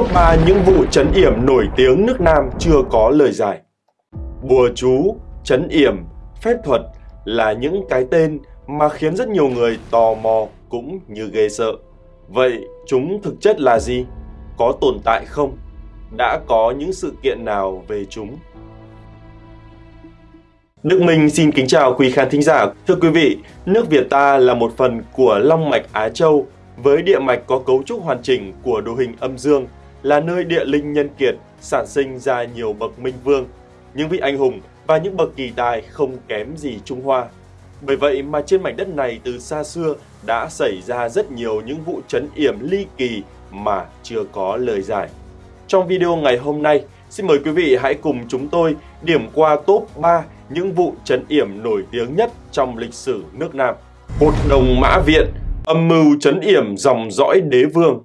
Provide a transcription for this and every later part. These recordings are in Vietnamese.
Top 3 những vụ chấn yểm nổi tiếng nước Nam chưa có lời giải. Bùa chú, chấn yểm, phép thuật là những cái tên mà khiến rất nhiều người tò mò cũng như ghê sợ. Vậy chúng thực chất là gì? Có tồn tại không? Đã có những sự kiện nào về chúng? Đức Minh xin kính chào quý khán thính giả. Thưa quý vị, nước Việt ta là một phần của Long mạch Á Châu với địa mạch có cấu trúc hoàn chỉnh của đồ hình âm dương, là nơi địa linh nhân kiệt sản sinh ra nhiều bậc minh vương, những vị anh hùng và những bậc kỳ tài không kém gì Trung Hoa. Bởi vậy mà trên mảnh đất này từ xa xưa đã xảy ra rất nhiều những vụ chấn yểm ly kỳ mà chưa có lời giải. Trong video ngày hôm nay, xin mời quý vị hãy cùng chúng tôi điểm qua top 3 những vụ chấn yểm nổi tiếng nhất trong lịch sử nước Nam. Một đồng Mã Viện, âm mưu chấn yểm dòng dõi đế vương.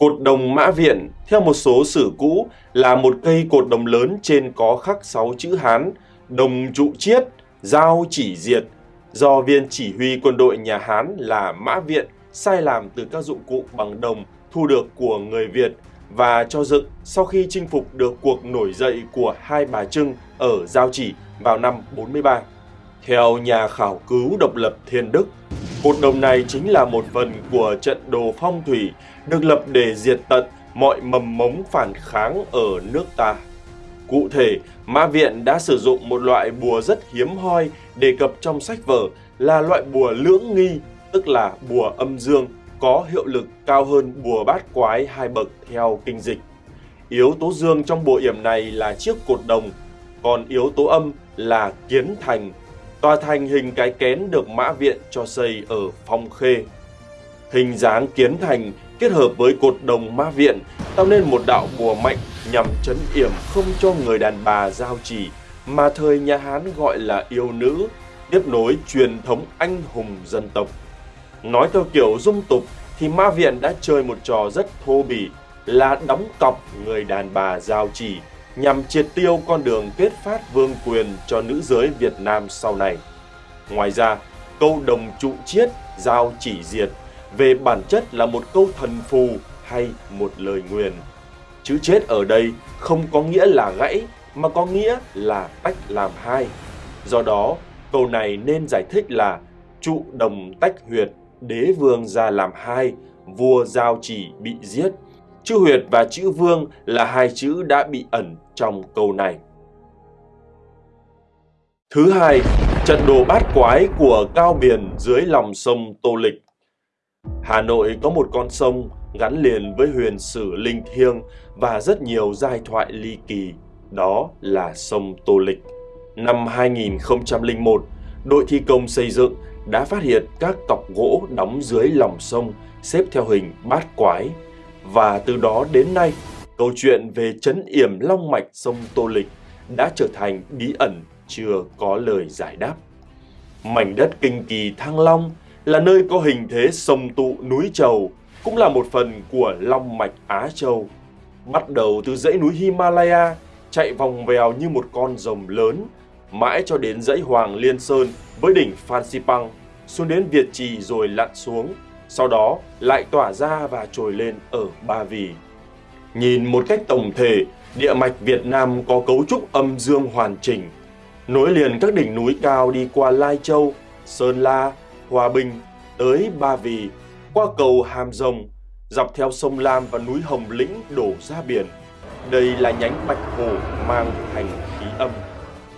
Cột đồng Mã Viện, theo một số sử cũ, là một cây cột đồng lớn trên có khắc 6 chữ Hán, đồng trụ chiết, giao chỉ diệt, do viên chỉ huy quân đội nhà Hán là Mã Viện sai làm từ các dụng cụ bằng đồng thu được của người Việt và cho dựng sau khi chinh phục được cuộc nổi dậy của hai bà Trưng ở Giao Chỉ vào năm 43. Theo nhà khảo cứu độc lập Thiên Đức, cột đồng này chính là một phần của trận đồ phong thủy được lập để diệt tận mọi mầm mống phản kháng ở nước ta. Cụ thể, Mã Viện đã sử dụng một loại bùa rất hiếm hoi đề cập trong sách vở là loại bùa lưỡng nghi, tức là bùa âm dương, có hiệu lực cao hơn bùa bát quái hai bậc theo kinh dịch. Yếu tố dương trong bùa yểm này là chiếc cột đồng, còn yếu tố âm là kiến thành. Tòa thành hình cái kén được Mã Viện cho xây ở Phong Khê. Hình dáng kiến thành kết hợp với cột đồng Mã Viện tạo nên một đạo bùa mạnh nhằm chấn yểm không cho người đàn bà giao chỉ, mà thời nhà Hán gọi là yêu nữ, tiếp nối truyền thống anh hùng dân tộc. Nói theo kiểu dung tục thì Ma Viện đã chơi một trò rất thô bỉ là đóng cọc người đàn bà giao chỉ nhằm triệt tiêu con đường kết phát vương quyền cho nữ giới Việt Nam sau này. Ngoài ra, câu đồng trụ chiết, giao chỉ diệt về bản chất là một câu thần phù hay một lời nguyền. Chữ chết ở đây không có nghĩa là gãy mà có nghĩa là tách làm hai. Do đó, câu này nên giải thích là trụ đồng tách huyệt, đế vương ra làm hai, vua giao chỉ bị giết. Chữ huyệt và chữ vương là hai chữ đã bị ẩn trong câu này. Thứ hai, trận đồ bát quái của Cao Biển dưới lòng sông Tô Lịch. Hà Nội có một con sông gắn liền với huyền sử linh thiêng và rất nhiều giai thoại ly kỳ, đó là sông Tô Lịch. Năm 2001, đội thi công xây dựng đã phát hiện các cọc gỗ đóng dưới lòng sông xếp theo hình bát quái và từ đó đến nay, câu chuyện về chấn yểm long mạch sông Tô Lịch đã trở thành bí ẩn chưa có lời giải đáp. Mảnh đất kinh kỳ Thăng Long là nơi có hình thế sông tụ núi trầu, cũng là một phần của long mạch Á Châu. Bắt đầu từ dãy núi Himalaya, chạy vòng vèo như một con rồng lớn, mãi cho đến dãy Hoàng Liên Sơn với đỉnh Phan Xipang, xuống đến Việt Trì rồi lặn xuống, sau đó lại tỏa ra và trồi lên ở Ba Vì. Nhìn một cách tổng thể, địa mạch Việt Nam có cấu trúc âm dương hoàn chỉnh, nối liền các đỉnh núi cao đi qua Lai Châu, Sơn La, Hòa Bình tới Ba Vì, qua cầu Hàm Rồng, dọc theo sông Lam và núi Hồng Lĩnh đổ ra biển. Đây là nhánh Bạch Hồ mang thành khí âm.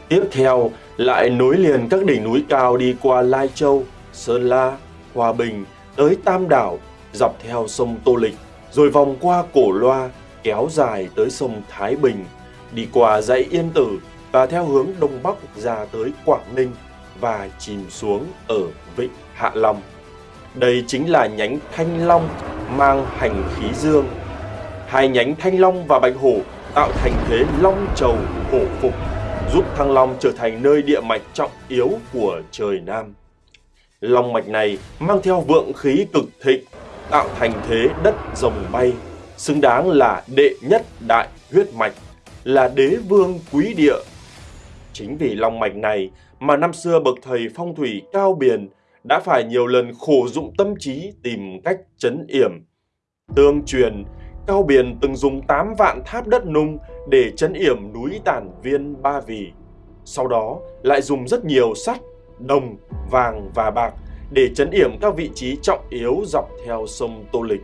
Tiếp theo lại nối liền các đỉnh núi cao đi qua Lai Châu, Sơn La, Hòa Bình tới Tam Đảo, dọc theo sông Tô Lịch, rồi vòng qua Cổ Loa, kéo dài tới sông Thái Bình, đi qua dãy Yên Tử và theo hướng Đông Bắc ra tới Quảng Ninh và chìm xuống ở Vịnh Hạ Long. Đây chính là nhánh Thanh Long mang hành khí dương. Hai nhánh Thanh Long và Bạch Hổ tạo thành thế Long Trầu Hổ Phục, giúp Thăng Long trở thành nơi địa mạch trọng yếu của trời Nam. Long mạch này mang theo vượng khí cực thịnh, tạo thành thế đất rồng bay, xứng đáng là đệ nhất đại huyết mạch, là đế vương quý địa. Chính vì long mạch này mà năm xưa bậc thầy phong thủy cao biển đã phải nhiều lần khổ dụng tâm trí tìm cách chấn yểm. Tương truyền, Cao biển từng dùng 8 vạn tháp đất nung để chấn yểm núi Tản Viên Ba Vì. Sau đó lại dùng rất nhiều sắt, đồng, vàng và bạc để chấn yểm các vị trí trọng yếu dọc theo sông Tô Lịch.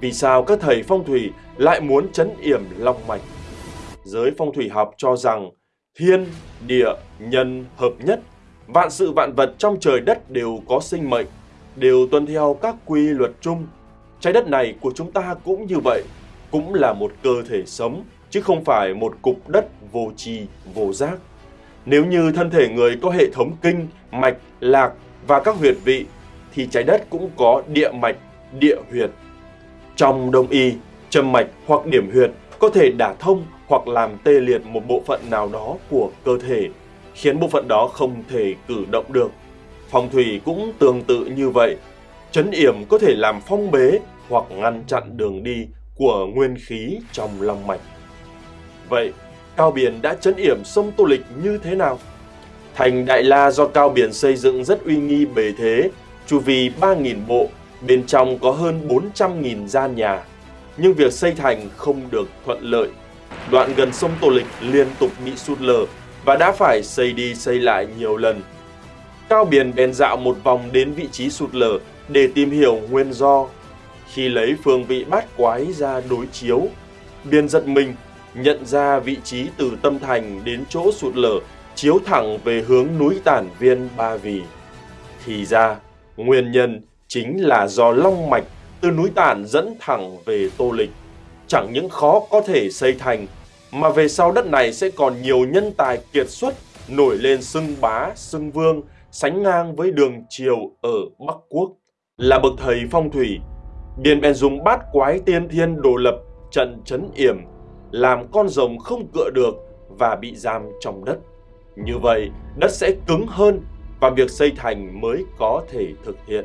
Vì sao các thầy phong thủy lại muốn chấn yểm long mạch? Giới phong thủy học cho rằng thiên, địa, nhân hợp nhất, vạn sự vạn vật trong trời đất đều có sinh mệnh, đều tuân theo các quy luật chung. Trái đất này của chúng ta cũng như vậy, cũng là một cơ thể sống, chứ không phải một cục đất vô tri, vô giác. Nếu như thân thể người có hệ thống kinh, mạch, lạc và các huyệt vị, thì trái đất cũng có địa mạch, địa huyệt. Trong đông y, châm mạch hoặc điểm huyệt có thể đả thông hoặc làm tê liệt một bộ phận nào đó của cơ thể, khiến bộ phận đó không thể cử động được. Phong thủy cũng tương tự như vậy. Chấn yểm có thể làm phong bế hoặc ngăn chặn đường đi của nguyên khí trong lòng mạch. Vậy, Cao Biển đã chấn yểm sông Tô Lịch như thế nào? Thành Đại La do Cao Biển xây dựng rất uy nghi bề thế, chu vi 3.000 bộ, bên trong có hơn 400.000 gian nhà. Nhưng việc xây thành không được thuận lợi. Đoạn gần sông Tô Lịch liên tục bị sụt lở và đã phải xây đi xây lại nhiều lần. Cao Biển bèn dạo một vòng đến vị trí sụt lở để tìm hiểu nguyên do. Khi lấy phương vị bát quái ra đối chiếu, Biên giật mình nhận ra vị trí từ tâm thành đến chỗ sụt lở chiếu thẳng về hướng núi Tản Viên Ba Vì. Thì ra, nguyên nhân chính là do long mạch từ núi Tản dẫn thẳng về Tô Lịch. Chẳng những khó có thể xây thành, mà về sau đất này sẽ còn nhiều nhân tài kiệt xuất nổi lên xưng bá, xưng vương, sánh ngang với đường triều ở Bắc Quốc. Là bậc thầy phong thủy, Điền bèn dùng bát quái tiên thiên đồ lập trận chấn yểm, làm con rồng không cựa được và bị giam trong đất. Như vậy, đất sẽ cứng hơn và việc xây thành mới có thể thực hiện.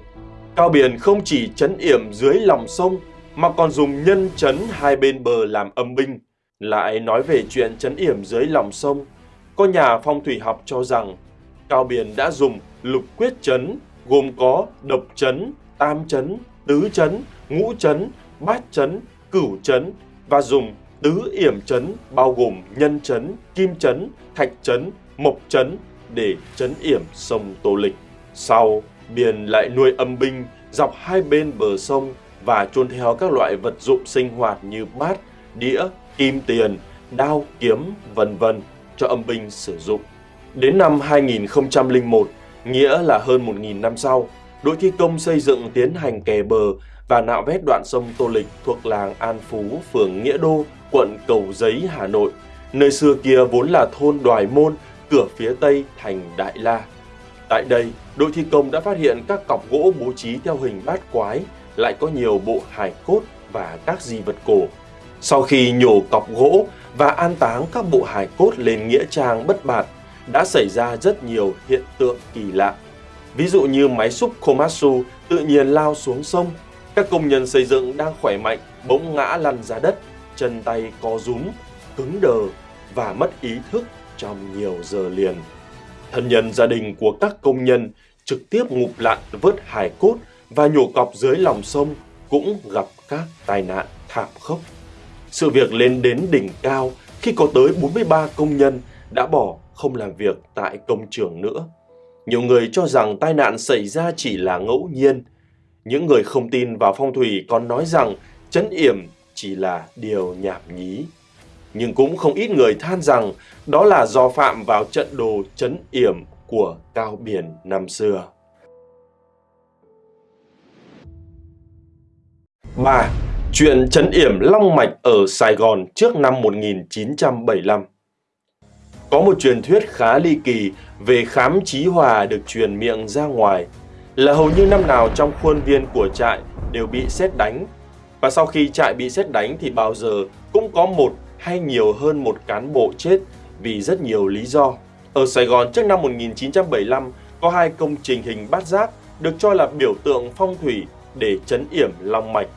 Cao Biển không chỉ chấn yểm dưới lòng sông mà còn dùng nhân chấn hai bên bờ làm âm binh. Lại nói về chuyện chấn yểm dưới lòng sông, có nhà phong thủy học cho rằng Cao Biển đã dùng lục quyết chấn gồm có độc chấn, tam chấn, tứ chấn, ngũ chấn, bát chấn, cửu chấn và dùng tứ yểm chấn bao gồm nhân chấn, kim chấn, thạch chấn, mộc chấn để chấn yểm sông Tô Lịch. Sau, Biền lại nuôi âm binh dọc hai bên bờ sông và chôn theo các loại vật dụng sinh hoạt như bát, đĩa, kim tiền, đao, kiếm, vân vân cho âm binh sử dụng. Đến năm 2001, nghĩa là hơn 1.000 năm sau, đội thi công xây dựng tiến hành kè bờ và nạo vét đoạn sông Tô Lịch thuộc làng An Phú, phường Nghĩa Đô, quận Cầu Giấy, Hà Nội. Nơi xưa kia vốn là thôn Đoài Môn, cửa phía tây thành Đại La. Tại đây, đội thi công đã phát hiện các cọc gỗ bố trí theo hình bát quái, lại có nhiều bộ hài cốt và các di vật cổ. Sau khi nhổ cọc gỗ và an táng các bộ hài cốt lên nghĩa trang bất bạt, đã xảy ra rất nhiều hiện tượng kỳ lạ. Ví dụ như máy xúc Komatsu tự nhiên lao xuống sông, các công nhân xây dựng đang khỏe mạnh bỗng ngã lăn ra đất, chân tay co rúm, cứng đờ và mất ý thức trong nhiều giờ liền. Thân nhân gia đình của các công nhân trực tiếp ngụp lặn vớt hài cốt và nhổ cọc dưới lòng sông cũng gặp các tai nạn thảm khốc. Sự việc lên đến đỉnh cao khi có tới 43 công nhân đã bỏ không làm việc tại công trường nữa. Nhiều người cho rằng tai nạn xảy ra chỉ là ngẫu nhiên. Những người không tin vào phong thủy còn nói rằng chấn yểm chỉ là điều nhảm nhí. Nhưng cũng không ít người than rằng đó là do phạm vào trận đồ chấn yểm của Cao Biển năm xưa. 3. Chuyện chấn yểm long mạch ở Sài Gòn trước năm 1975 Có một truyền thuyết khá ly kỳ về khám trí hòa được truyền miệng ra ngoài, là hầu như năm nào trong khuôn viên của trại đều bị xét đánh và sau khi trại bị xét đánh thì bao giờ cũng có một hay nhiều hơn một cán bộ chết vì rất nhiều lý do. Ở Sài Gòn, trước năm 1975 có hai công trình hình bát giác được cho là biểu tượng phong thủy để chấn yểm long mạch.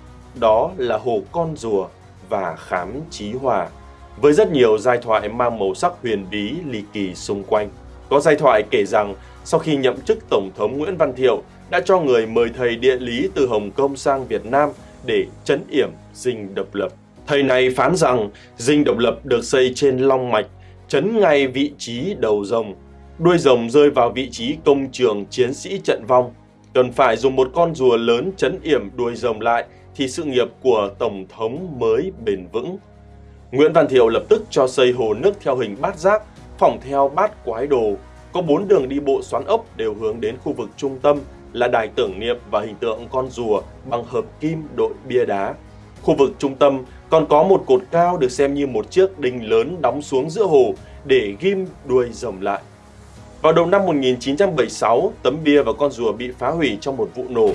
Đó là Hồ Con Rùa và Khám Chí Hòa. Với rất nhiều giai thoại mang màu sắc huyền bí, ly kỳ xung quanh. Có giai thoại kể rằng, sau khi nhậm chức Tổng thống Nguyễn Văn Thiệu, đã cho người mời thầy địa lý từ Hồng Kông sang Việt Nam để chấn yểm dinh độc lập. Thầy này phán rằng dinh độc lập được xây trên long mạch, chấn ngay vị trí đầu rồng. Đuôi rồng rơi vào vị trí công trường chiến sĩ trận vong. Cần phải dùng một con rùa lớn chấn yểm đuôi rồng lại thì sự nghiệp của Tổng thống mới bền vững. Nguyễn Văn Thiệu lập tức cho xây hồ nước theo hình bát giác, phỏng theo bát quái đồ. Có bốn đường đi bộ xoắn ốc đều hướng đến khu vực trung tâm là đài tưởng niệm và hình tượng con rùa bằng hợp kim đội bia đá. Khu vực trung tâm còn có một cột cao được xem như một chiếc đinh lớn đóng xuống giữa hồ để ghim đuôi rồng lại. Vào đầu năm 1976, tấm bia và con rùa bị phá hủy trong một vụ nổ.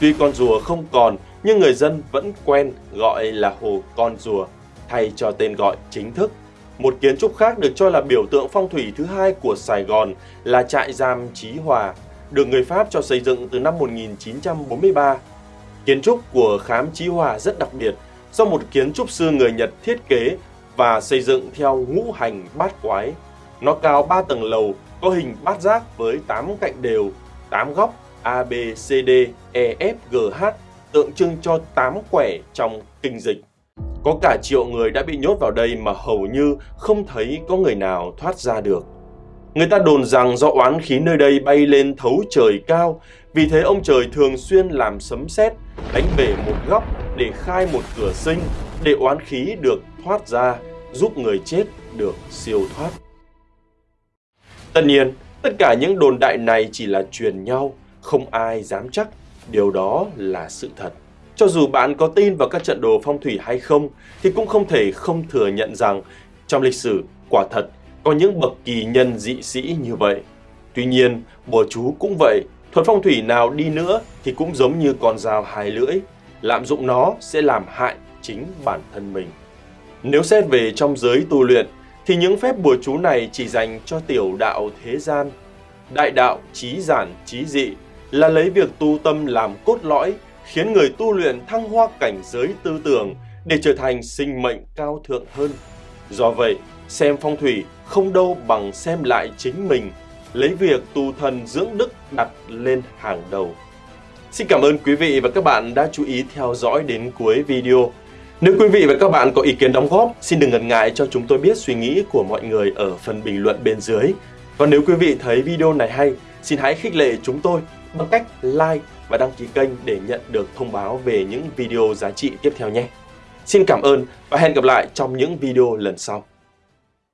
Tuy con rùa không còn, nhưng người dân vẫn quen gọi là hồ con rùa, thay cho tên gọi chính thức. Một kiến trúc khác được cho là biểu tượng phong thủy thứ hai của Sài Gòn là trại giam Chí Hòa, được người Pháp cho xây dựng từ năm 1943. Kiến trúc của khám Chí Hòa rất đặc biệt do một kiến trúc sư người Nhật thiết kế và xây dựng theo ngũ hành bát quái. Nó cao 3 tầng lầu, có hình bát giác với 8 cạnh đều, 8 góc A, B, C, D, E, F, G, H tượng trưng cho 8 quẻ trong kinh dịch. Có cả triệu người đã bị nhốt vào đây mà hầu như không thấy có người nào thoát ra được. Người ta đồn rằng do oán khí nơi đây bay lên thấu trời cao, vì thế ông trời thường xuyên làm sấm sét, đánh bể một góc để khai một cửa sinh, để oán khí được thoát ra, giúp người chết được siêu thoát. Tất nhiên, tất cả những đồn đại này chỉ là truyền nhau, không ai dám chắc điều đó là sự thật. Cho dù bạn có tin vào các trận đồ phong thủy hay không, thì cũng không thể không thừa nhận rằng trong lịch sử quả thật có những bậc kỳ nhân dị sĩ như vậy. Tuy nhiên, bùa chú cũng vậy, thuật phong thủy nào đi nữa thì cũng giống như con dao hai lưỡi, lạm dụng nó sẽ làm hại chính bản thân mình. Nếu xét về trong giới tu luyện, thì những phép bùa chú này chỉ dành cho tiểu đạo thế gian. Đại đạo trí giản trí dị là lấy việc tu tâm làm cốt lõi, khiến người tu luyện thăng hoa cảnh giới tư tưởng để trở thành sinh mệnh cao thượng hơn. Do vậy, xem phong thủy không đâu bằng xem lại chính mình, lấy việc tu thần dưỡng đức đặt lên hàng đầu. Xin cảm ơn quý vị và các bạn đã chú ý theo dõi đến cuối video. Nếu quý vị và các bạn có ý kiến đóng góp, xin đừng ngần ngại cho chúng tôi biết suy nghĩ của mọi người ở phần bình luận bên dưới. Và nếu quý vị thấy video này hay, xin hãy khích lệ chúng tôi bằng cách like và đăng ký kênh để nhận được thông báo về những video giá trị tiếp theo nhé. Xin cảm ơn và hẹn gặp lại trong những video lần sau.